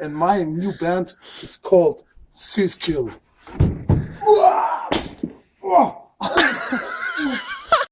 and my new band is called Siskill.